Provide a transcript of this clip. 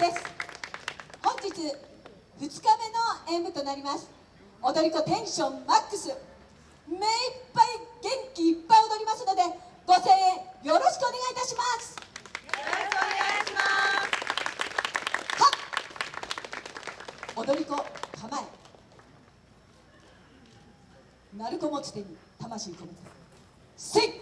です。本日2日目の演舞となります。踊り子テンションマックス。目いっぱい元気いっぱい踊りますのでご声援よろしくお願いいたします。よろしくお願いします。は踊り子構え。鳴子持ち手に魂込めて。スイッ